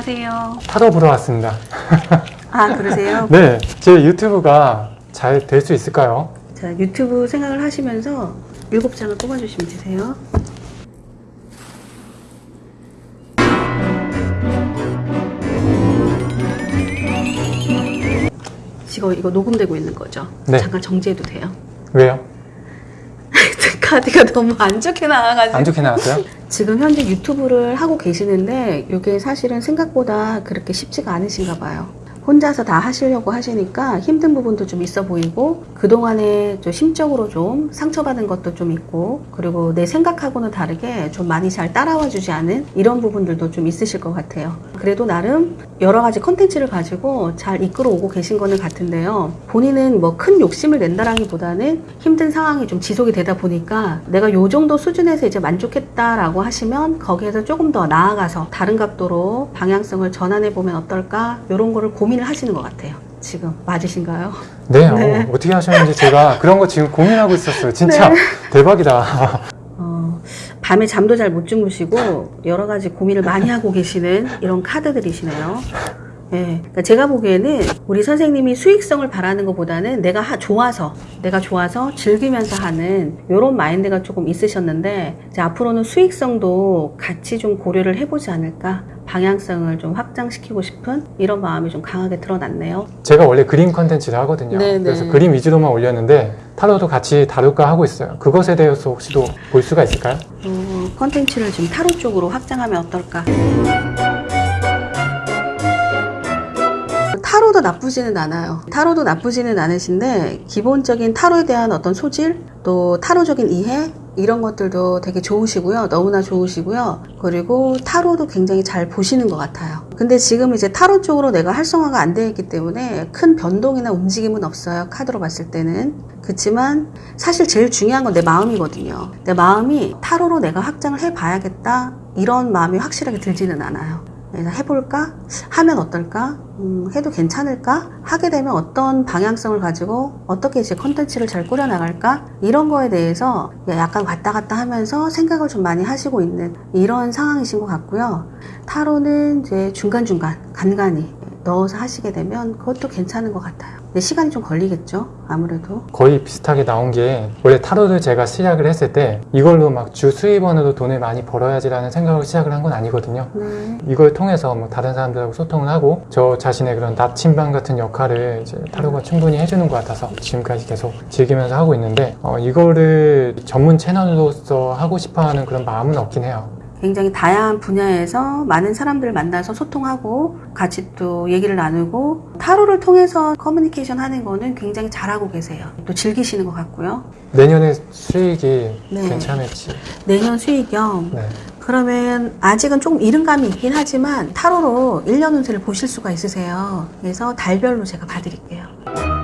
안녕하세요. 타로 보러 왔습니다. 아, 그러세요? 네, 제 유튜브가 잘 될 수 있을까요? 자, 유튜브 생각을 하시면서 일곱 장을 뽑아주시면 되세요. 지금 이거 녹음되고 있는 거죠? 네. 잠깐 정지해도 돼요? 왜요? 카드가 너무 안 좋게 나와가지고. 안 좋게 나왔어요? 지금 현재 유튜브를 하고 계시는데 이게 사실은 생각보다 그렇게 쉽지가 않으신가 봐요. 혼자서 다 하시려고 하시니까 힘든 부분도 좀 있어 보이고 그동안에 좀 심적으로 좀 상처받은 것도 좀 있고 그리고 내 생각하고는 다르게 좀 많이 잘 따라와 주지 않은 이런 부분들도 좀 있으실 것 같아요. 그래도 나름 여러 가지 컨텐츠를 가지고 잘 이끌어 오고 계신 거는 같은데요. 본인은 뭐 큰 욕심을 낸다라기보다는 힘든 상황이 좀 지속이 되다 보니까 내가 요 정도 수준에서 이제 만족했다라고 하시면 거기에서 조금 더 나아가서 다른 각도로 방향성을 전환해 보면 어떨까 이런 거를 고민 을 하시는 것 같아요. 지금 맞으신가요? 네, 네. 어, 떻게 하셨는지 제가 그런 거 지금 고민하고 있었어요. 진짜 네. 대박이다. 어, 밤에 잠도 잘 못 주무시고 여러 가지 고민을 많이 하고 계시는 이런 카드들이시네요. 예, 그러니까 제가 보기에는 우리 선생님이 수익성을 바라는 것보다는 내가 하- 좋아서, 내가 좋아서 즐기면서 하는 이런 마인드가 조금 있으셨는데 이제 앞으로는 수익성도 같이 좀 고려를 해보지 않을까 방향성을 좀 확장시키고 싶은 이런 마음이 좀 강하게 드러났네요. 제가 원래 그림 컨텐츠를 하거든요. 네, 네. 그래서 그림 위주로만 올렸는데 타로도 같이 다룰까 하고 있어요. 그것에 대해서 혹시도 볼 수가 있을까요? 어, 컨텐츠를 좀 타로 쪽으로 확장하면 어떨까? 타로도 나쁘지는 않아요. 타로도 나쁘지는 않으신데 기본적인 타로에 대한 어떤 소질, 또 타로적인 이해 이런 것들도 되게 좋으시고요. 너무나 좋으시고요. 그리고 타로도 굉장히 잘 보시는 것 같아요. 근데 지금 이제 타로 쪽으로 내가 활성화가 안 되어 있기 때문에 큰 변동이나 움직임은 없어요. 카드로 봤을 때는. 그렇지만 사실 제일 중요한 건 내 마음이거든요. 내 마음이 타로로 내가 확장을 해봐야겠다. 이런 마음이 확실하게 들지는 않아요. 그래서 해볼까? 하면 어떨까? 음, 해도 괜찮을까? 하게 되면 어떤 방향성을 가지고 어떻게 이제 컨텐츠를 잘 꾸려나갈까? 이런 거에 대해서 약간 왔다 갔다 하면서 생각을 좀 많이 하시고 있는 이런 상황이신 것 같고요. 타로는 이제 중간중간, 간간히 넣어서 하시게 되면 그것도 괜찮은 것 같아요. 근데 시간이 좀 걸리겠죠? 아무래도. 거의 비슷하게 나온 게 원래 타로를 제가 시작을 했을 때 이걸로 막 주 수입원으로 돈을 많이 벌어야지 라는 생각으로 시작을 한 건 아니거든요. 네. 이걸 통해서 뭐 다른 사람들하고 소통을 하고 저 자신의 그런 나침반 같은 역할을 이제 타로가 충분히 해주는 것 같아서 지금까지 계속 즐기면서 하고 있는데 어, 이거를 전문 채널로서 하고 싶어하는 그런 마음은 없긴 해요. 굉장히 다양한 분야에서 많은 사람들을 만나서 소통하고 같이 또 얘기를 나누고 타로를 통해서 커뮤니케이션 하는 거는 굉장히 잘하고 계세요. 또 즐기시는 것 같고요. 내년에 수익이 네. 괜찮을지. 내년 수익형 네. 그러면 아직은 조금 이른 감이 있긴 하지만 타로로 1년 운세를 보실 수가 있으세요. 그래서 달별로 제가 봐드릴게요.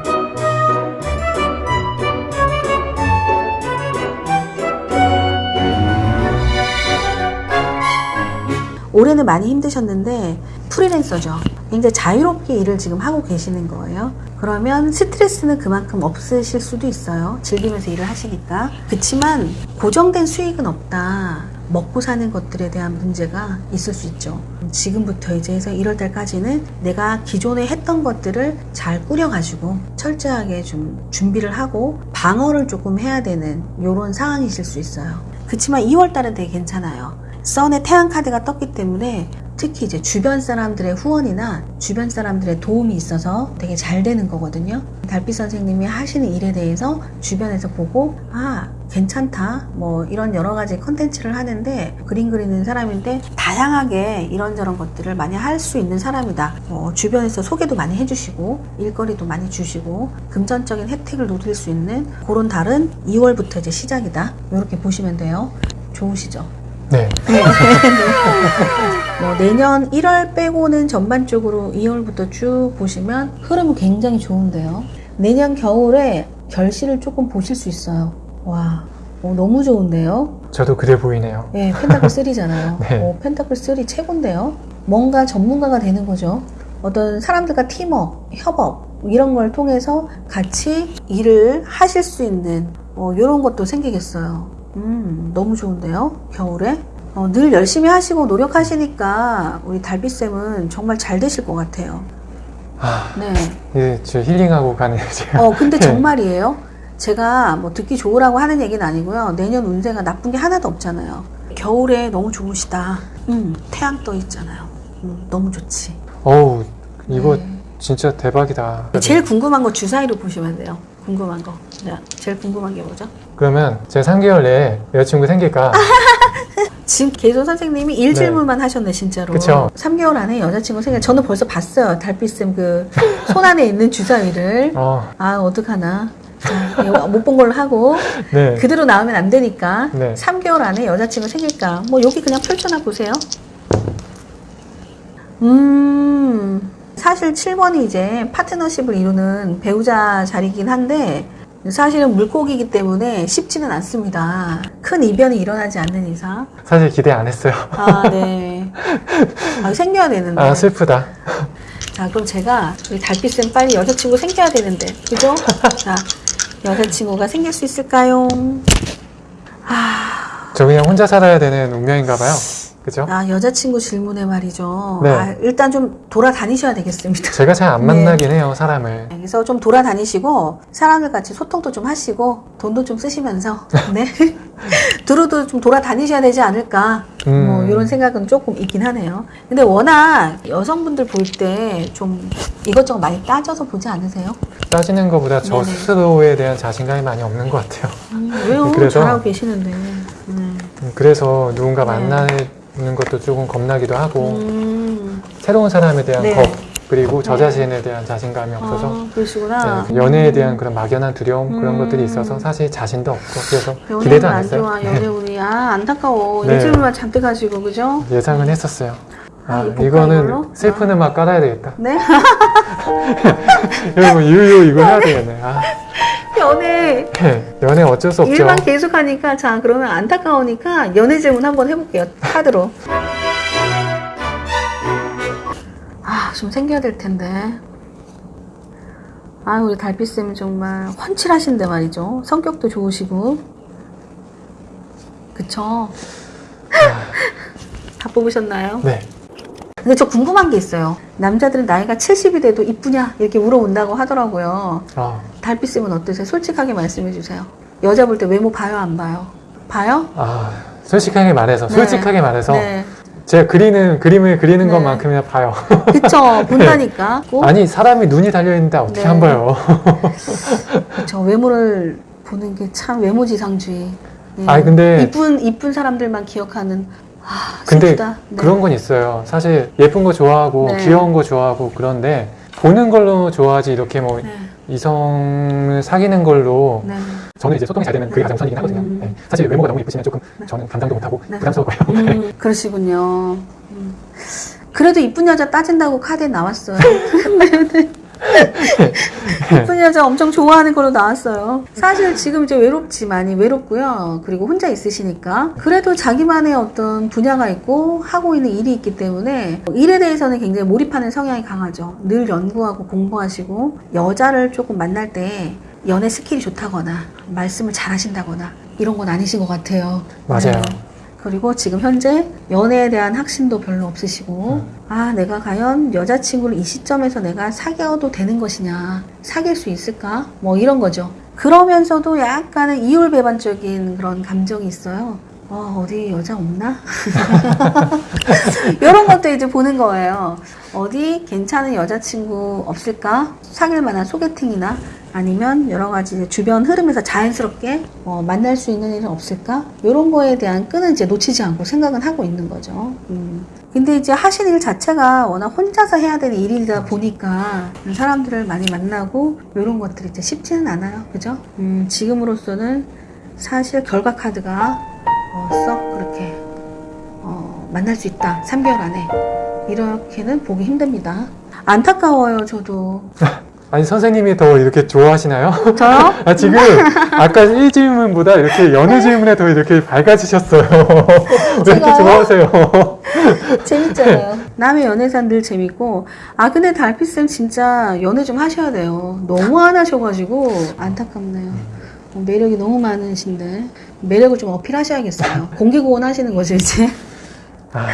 올해는 많이 힘드셨는데 프리랜서죠. 굉장히 자유롭게 일을 지금 하고 계시는 거예요. 그러면 스트레스는 그만큼 없으실 수도 있어요. 즐기면서 일을 하시니까. 그렇지만 고정된 수익은 없다. 먹고 사는 것들에 대한 문제가 있을 수 있죠. 지금부터 이제 해서 1월 달까지는 내가 기존에 했던 것들을 잘 꾸려가지고 철저하게 좀 준비를 하고 방어를 조금 해야 되는 이런 상황이실 수 있어요. 그렇지만 2월 달은 되게 괜찮아요. 선의 태양 카드가 떴기 때문에 특히 이제 주변 사람들의 후원이나 주변 사람들의 도움이 있어서 되게 잘 되는 거거든요. 달빛 선생님이 하시는 일에 대해서 주변에서 보고 아 괜찮다 뭐 이런 여러 가지 컨텐츠를 하는데 그림 그리는 사람인데 다양하게 이런저런 것들을 많이 할 수 있는 사람이다. 뭐 주변에서 소개도 많이 해주시고 일거리도 많이 주시고 금전적인 혜택을 누릴 수 있는 그런 달은 2월부터 이제 시작이다. 이렇게 보시면 돼요. 좋으시죠? 네. 뭐 내년 1월 빼고는 전반적으로 2월부터 쭉 보시면 흐름은 굉장히 좋은데요. 내년 겨울에 결실을 조금 보실 수 있어요. 와, 어, 너무 좋은데요. 저도 그래 보이네요. 예, 펜타클 3잖아요. 네. 어, 펜타클 3 최고인데요. 뭔가 전문가가 되는 거죠. 어떤 사람들과 팀워크, 협업 이런 걸 통해서 같이 일을 하실 수 있는 어, 이런 것도 생기겠어요. 음, 너무 좋은데요. 겨울에 어, 늘 열심히 하시고 노력하시니까 우리 달빛쌤은 정말 잘 되실 것 같아요. 아, 네. 이제 저 힐링하고 가는 제가. 어, 근데 네. 정말이에요. 제가 뭐 듣기 좋으라고 하는 얘기는 아니고요. 내년 운세가 나쁜 게 하나도 없잖아요. 겨울에 너무 좋으시다. 음, 태양 떠 있잖아요. 음, 너무 좋지. 어우, 이거 네. 진짜 대박이다. 제일 궁금한 거 주사위로 보시면 돼요. 궁금한 거. 자, 제일 궁금한 게 뭐죠? 그러면 제가 3개월 내에 여자친구 생길까? 지금 계속 선생님이 일 질문만 하셨네 진짜로. 그쵸. 3개월 안에 여자친구 생겨. 저는 벌써 봤어요. 달빛쌤 그 손 안에 있는 주사위를. 어, 아 어떡하나. 못 본 걸로 하고 네. 그대로 나오면 안 되니까 네. 3개월 안에 여자친구 생길까? 뭐 여기 그냥 펼쳐놔 보세요. 음 사실 7번이 이제 파트너십을 이루는 배우자 자리긴 한데 사실은 물고기이기 때문에 쉽지는 않습니다. 큰 이변이 일어나지 않는 이상. 사실 기대 안 했어요. 아, 네. 아, 생겨야 되는데. 아, 슬프다. 자, 그럼 제가 우리 달빛쌤 빨리 여자친구 생겨야 되는데. 그죠? 자, 여자친구가 생길 수 있을까요? 아, 저 그냥 혼자 살아야 되는 운명인가 봐요. 그죠? 아, 여자친구 질문에 말이죠. 네. 아, 일단 좀 돌아다니셔야 되겠습니다. 제가 잘안 네. 만나긴 해요, 사람을. 그래서 좀 돌아다니시고 사람들 같이 소통도 좀 하시고 돈도 좀 쓰시면서 네 두루두루 좀 돌아다니셔야 되지 않을까 음. 뭐 이런 생각은 조금 있긴 하네요. 근데 워낙 여성분들 볼 때 좀 이것저것 많이 따져서 보지 않으세요? 따지는 것보다 저 네네. 스스로에 대한 자신감이 많이 없는 것 같아요. 음, 왜요? 그래서- 잘하고 계시는데. 네. 음, 그래서 누군가 네. 만나는 것도 조금 겁나기도 하고, 음, 새로운 사람에 대한 네. 겁, 그리고 저 네. 자신에 대한 자신감이 없어서, 아, 그러시구나. 네, 연애에 대한 그런 막연한 두려움, 그런 음. 것들이 있어서 사실 자신도 없고, 그래서 기대도 안안 했어요. 좋아. 연애 운이 아 안타까워. 네. 일주일만 잔뜩 가지고 그죠? 예상은 했었어요. 아, 아, 이거 이거는 이걸로? 슬픈 음악 깔아야 되겠다. 네. 이거 유유 이거 해야 되겠네. 아, 연애. 네, 연애 어쩔 수 없죠. 일만 계속 하니까 자 그러면 안타까우니까 연애 질문 한번 해볼게요. 카드로. 아좀 생겨야 될 텐데. 아 우리 달빛쌤 정말 훤칠하신데 말이죠. 성격도 좋으시고. 그쵸? 다 뽑으셨나요? 네. 근데 저 궁금한 게 있어요. 남자들은 나이가 70이 돼도 이쁘냐? 이렇게 물어본다고 하더라고요. 아, 달빛쌤은 어떠세요? 솔직하게 말씀해 주세요. 여자 볼 때 외모 봐요, 안 봐요? 봐요? 아, 솔직하게 말해서, 네. 솔직하게 말해서, 네. 제가 그리는, 그림을 그리는 네. 것만큼이나 봐요. 그쵸. 본다니까. 꼭. 아니, 사람이 눈이 달려 있는데 어떻게 네. 안 봐요? 그쵸. 외모를 보는 게 참 외모지상주의. 네. 아니, 근데- 이쁜, 이쁜 사람들만 기억하는. 아, 근데. 네. 그런 건 있어요. 사실 예쁜 거 좋아하고, 네. 귀여운 거 좋아하고, 그런데, 보는 걸로 좋아하지, 이렇게 뭐, 네. 이성을 사귀는 걸로, 네. 저는 이제 소통이 잘 되는 그게 가장 우선이긴 하거든요. 음. 네. 사실 외모가 너무 예쁘시면 조금 저는 감당도 못하고 네. 부담스러워요. 음, 그러시군요. 음. 그래도 이쁜 여자 따진다고 카드에 나왔어요. 네, 이쁜 여자 엄청 좋아하는 걸로 나왔어요. 사실 지금 이제 외롭지 많이 외롭고요. 그리고 혼자 있으시니까. 그래도 자기만의 어떤 분야가 있고 하고 있는 일이 있기 때문에 일에 대해서는 굉장히 몰입하는 성향이 강하죠. 늘 연구하고 공부하시고 여자를 조금 만날 때 연애 스킬이 좋다거나 말씀을 잘 하신다거나 이런 건 아니신 것 같아요. 맞아요. 네. 그리고 지금 현재 연애에 대한 확신도 별로 없으시고 음. 아 내가 과연 여자친구를 이 시점에서 내가 사귀어도 되는 것이냐 사귈 수 있을까? 뭐 이런 거죠. 그러면서도 약간은 이율배반적인 그런 감정이 있어요 어, 어디 여자 없나? 이런 것도 이제 보는 거예요. 어디 괜찮은 여자친구 없을까? 사귈 만한 소개팅이나 아니면 여러 가지 주변 흐름에서 자연스럽게 어, 만날 수 있는 일은 없을까? 이런 거에 대한 끈은 이제 놓치지 않고 생각은 하고 있는 거죠. 음. 근데 이제 하신 일 자체가 워낙 혼자서 해야 되는 일이다 보니까 사람들을 많이 만나고 이런 것들이 이제 쉽지는 않아요. 그죠? 음, 지금으로서는 사실 결과 카드가 어, 썩 그렇게 어, 만날 수 있다. 3개월 안에. 이렇게는 보기 힘듭니다. 안타까워요, 저도. 아니 선생님이 더 이렇게 좋아하시나요? 저요? 아 지금 아까 1질문보다 이렇게 연애 질문에 더 이렇게 밝아지셨어요. 왜 이렇게? 좋아하세요? 재밌잖아요. 남의 연애사는 늘 재밌고. 아, 근데 달빛쌤 진짜 연애 좀 하셔야 돼요. 너무 안 하셔가지고 안타깝네요. 어, 매력이 너무 많으신데. 매력을 좀 어필하셔야겠어요. 공개구원 하시는 거죠, 이제? 아,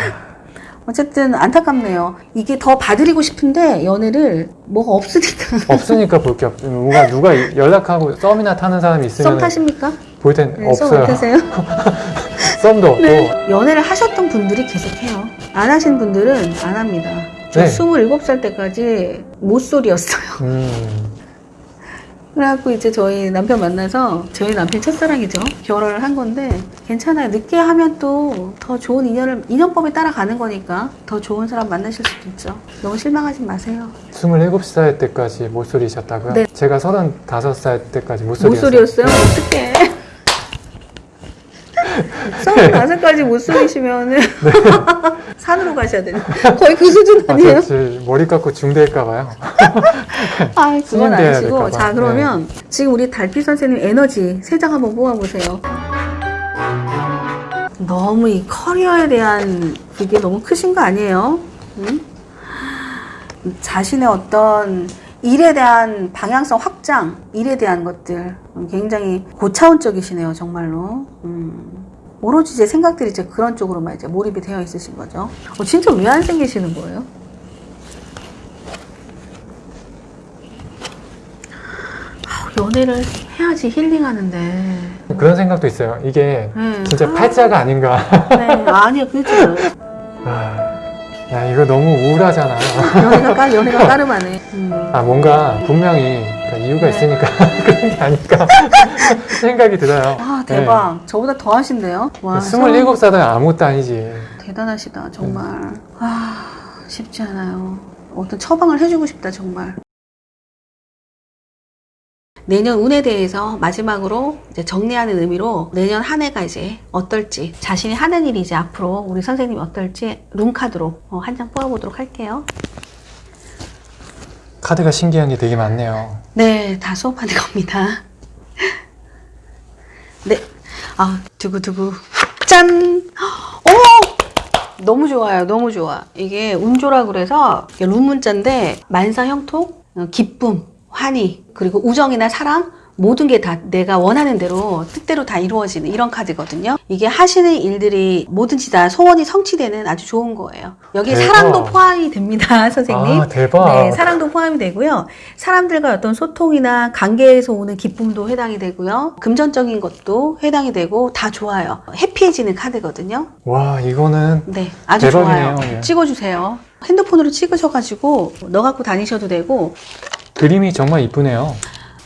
어쨌든 안타깝네요. 이게 더 봐드리고 싶은데 연애를 뭐가 없으니까. 없으니까 볼 게 없. 뭔가 누가 연락하고 썸이나 타는 사람이 썸 있으면 타십니까? 볼땐 네, 썸 없어요. 어떠세요? 썸도 없고. 네. 연애를 하셨던 분들이 계속해요. 안 하신 분들은 안 합니다. 저 네. 27살 때까지 모쏠이었어요. 음, 그래갖고 이제 저희 남편 만나서 저희 남편 첫사랑이죠. 결혼을 한 건데 괜찮아요. 늦게 하면 또 더 좋은 인연을 인연법에 따라가는 거니까 더 좋은 사람 만나실 수도 있죠. 너무 실망하지 마세요. 27살 때까지 모쏠이셨다고요? 네. 제가 35살 때까지 모쏠이었어요. 모쏠이었어요? 어떡해. 서른다섯까지 모쏠이시면은 산으로 가셔야 되는 거의 그 수준 아, 아니에요? 저 지금 머리 깎고 중대일까 봐요. 아, 그건 아니시고. 자, 그러면 지금 우리 달빛 선생님 에너지 세장 한번 뽑아보세요. 너무 이 커리어에 대한 그게 너무 크신 거 아니에요? 응? 자신의 어떤 일에 대한 방향성 확장, 일에 대한 것들 굉장히 고차원적이시네요, 정말로. 음. 오로지 제 생각들이 이제 그런 쪽으로만 이제 몰입이 되어 있으신 거죠. 어, 진짜 왜 안 생기시는 거예요? 연애를 해야지 힐링하는데. 그런 생각도 있어요. 이게 네. 진짜 아, 팔자가 아닌가. 네. 아니요, 그죠. 아, 야, 이거 너무 우울하잖아. 연애가 깔, 연애가 까름하네. 음. 아, 뭔가 분명히 그러니까 이유가 네. 있으니까 그런 게 아닐까 생각이 들어요. 아, 대박. 저보다 더 하신데요? 와. 네. 27살은 아무것도 아니지. 대단하시다, 정말. 아, 쉽지 않아요. 어떤 처방을 해주고 싶다, 정말. 내년 운에 대해서 마지막으로 이제 정리하는 의미로 내년 한 해가 이제 어떨지 자신이 하는 일이 이제 앞으로 우리 선생님이 어떨지 룸카드로 어, 한장 뽑아보도록 할게요. 카드가 신기한 게 되게 많네요. 네, 다 수업하는 겁니다. 네. 아, 두구두구. 짠! 오! 너무 좋아요. 너무 좋아. 이게 운조라 그래서 룸 문자인데 만사 형통, 어, 기쁨, 환희, 그리고 우정이나 사랑 모든 게 다 내가 원하는 대로 뜻대로 다 이루어지는 이런 카드거든요. 이게 하시는 일들이 뭐든지 다 소원이 성취되는 아주 좋은 거예요. 여기 대박. 사랑도 포함이 됩니다, 선생님. 아, 대박. 네, 사랑도 포함이 되고요. 사람들과 어떤 소통이나 관계에서 오는 기쁨도 해당이 되고요. 금전적인 것도 해당이 되고 다 좋아요. 해피해지는 카드거든요. 와, 이거는 네, 아주 대박이네요. 좋아요. 예. 찍어주세요. 핸드폰으로 찍으셔가지고 넣어 갖고 다니셔도 되고 그림이 정말 이쁘네요.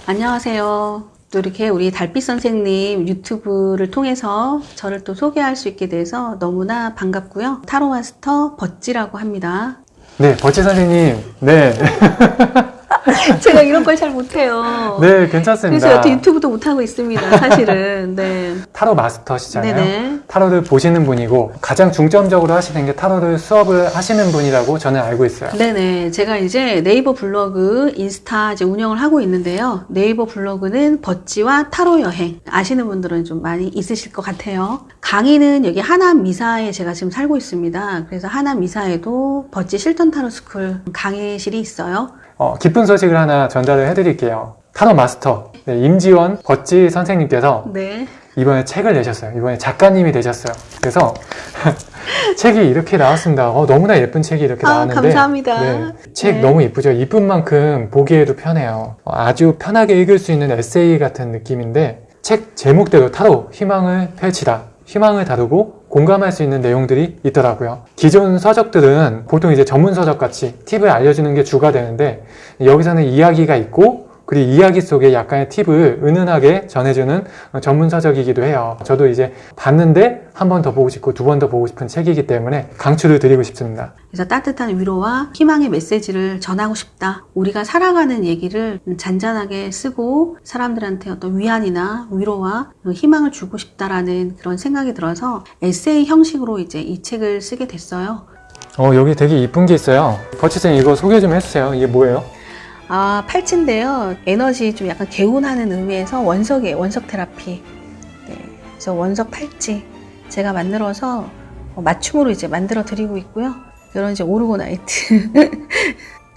안녕하세요. 또 이렇게 우리 달빛 선생님 유튜브를 통해서 저를 또 소개할 수 있게 돼서 너무나 반갑고요. 타로 마스터 버찌라고 합니다. 네, 버치 선생님. 네. 제가 이런 걸 잘 못해요. 네, 괜찮습니다. 그래서 여태 유튜브도 못하고 있습니다, 사실은. 네. 타로 마스터시잖아요. 네네. 타로를 보시는 분이고 가장 중점적으로 하시는 게 타로를 수업을 하시는 분이라고 저는 알고 있어요. 네네. 제가 이제 네이버 블로그, 인스타 이제 운영을 하고 있는데요. 네이버 블로그는 버찌와 타로 여행. 아시는 분들은 좀 많이 있으실 것 같아요. 강의는 여기 하남 미사에 제가 지금 살고 있습니다. 그래서 하남 미사에도 버찌 실전 타로 스쿨 강의실이 있어요. 어, 기쁜 소식을 하나 전달을 해드릴게요. 타로 마스터 네, 임지원 버찌 선생님께서 네. 이번에 책을 내셨어요. 이번에 작가님이 되셨어요. 그래서 책이 이렇게 나왔습니다. 어, 너무나 예쁜 책이 이렇게 아, 나왔는데 감사합니다. 네, 책 네. 너무 이쁘죠. 이쁜 만큼 보기에도 편해요. 어, 아주 편하게 읽을 수 있는 에세이 같은 느낌인데 책 제목대로 타로 희망을 펼치다. 희망을 다루고 공감할 수 있는 내용들이 있더라고요. 기존 서적들은 보통 이제 전문 서적 같이 팁을 알려주는 게 주가 되는데 여기서는 이야기가 있고 그리고 이야기 속에 약간의 팁을 은은하게 전해주는 전문 서적이기도 해요. 저도 이제 봤는데 한 번 더 보고 싶고 두 번 더 보고 싶은 책이기 때문에 강추를 드리고 싶습니다. 그래서 따뜻한 위로와 희망의 메시지를 전하고 싶다. 우리가 살아가는 얘기를 잔잔하게 쓰고 사람들한테 어떤 위안이나 위로와 희망을 주고 싶다라는 그런 생각이 들어서 에세이 형식으로 이제 이 책을 쓰게 됐어요. 어, 여기 되게 이쁜 게 있어요. 버치쌤 이거 소개 좀 해주세요. 이게 뭐예요? 아, 팔찌인데요. 에너지 좀 약간 개운하는 의미에서 원석이에요. 원석 테라피. 네. 그래서 원석 팔찌 제가 만들어서 어, 맞춤으로 이제 만들어 드리고 있고요. 이런 이제 오르고나이트.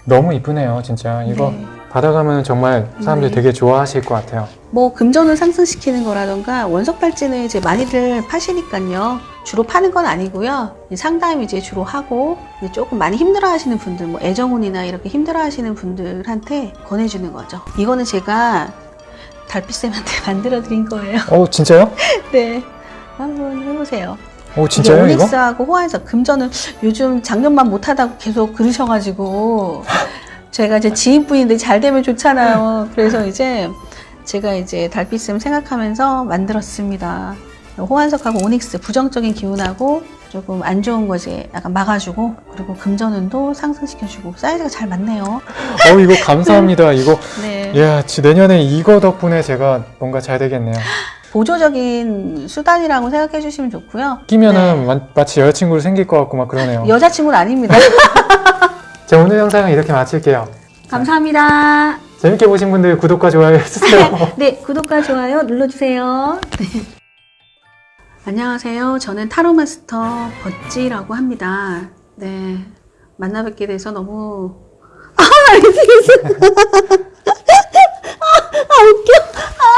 너무 이쁘네요, 진짜. 이거 네. 받아가면 정말 사람들이 네. 되게 좋아하실 것 같아요. 뭐 금전을 상승시키는 거라던가 원석 팔찌는 이제 많이들 파시니까요. 주로 파는 건 아니고요. 상담 이제 주로 하고 이제 조금 많이 힘들어 하시는 분들, 뭐 애정운이나 이렇게 힘들어 하시는 분들한테 권해주는 거죠. 이거는 제가 달빛쌤한테 만들어 드린 거예요. 어 진짜요? 네, 한번 해보세요. 어 진짜요 이거? 오닉스하고 호환석 금전은 요즘 작년만 못하다고 계속 그러셔가지고 제가 이제 지인분인데 잘 되면 좋잖아요. 그래서 이제 제가 이제 달빛을 생각하면서 만들었습니다. 호환석하고 오닉스 부정적인 기운하고 조금 안 좋은 거 이제 약간 막아주고 그리고 금전운도 상승시켜주고 사이즈가 잘 맞네요. 어 이거 감사합니다. 이거 네. 야 지- 내년에 이거 덕분에 제가 뭔가 잘 되겠네요. 보조적인 수단이라고 생각해 주시면 좋고요. 끼면은 마, 마치 여자친구를 생길 것 같고 막 그러네요. 여자친구는 아닙니다. 자 오늘 영상은 이렇게 마칠게요. 감사합니다. 재밌게 보신 분들 구독과 좋아요 해주세요. 네, 구독과 좋아요 눌러주세요. 안녕하세요. 저는 타로 마스터 버찌라고 합니다. 네, 만나 뵙게 돼서 너무 아, 아, 아 웃겨. 아,